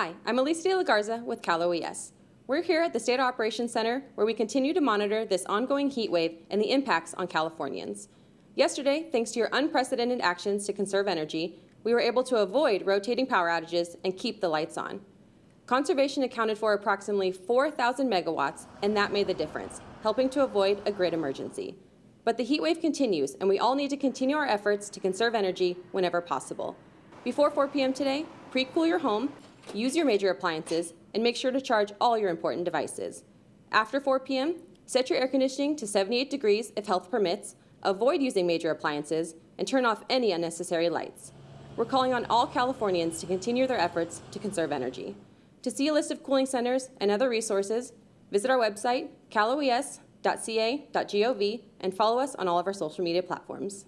Hi, I'm Elise De La Garza with Cal OES. We're here at the State Operations Center where we continue to monitor this ongoing heat wave and the impacts on Californians. Yesterday, thanks to your unprecedented actions to conserve energy, we were able to avoid rotating power outages and keep the lights on. Conservation accounted for approximately 4,000 megawatts, and that made the difference, helping to avoid a grid emergency. But the heat wave continues, and we all need to continue our efforts to conserve energy whenever possible. Before 4 p.m. today, pre-cool your home, use your major appliances, and make sure to charge all your important devices. After 4 p.m., set your air conditioning to 78 degrees if health permits, avoid using major appliances, and turn off any unnecessary lights. We're calling on all Californians to continue their efforts to conserve energy. To see a list of cooling centers and other resources, visit our website, caloes.ca.gov, and follow us on all of our social media platforms.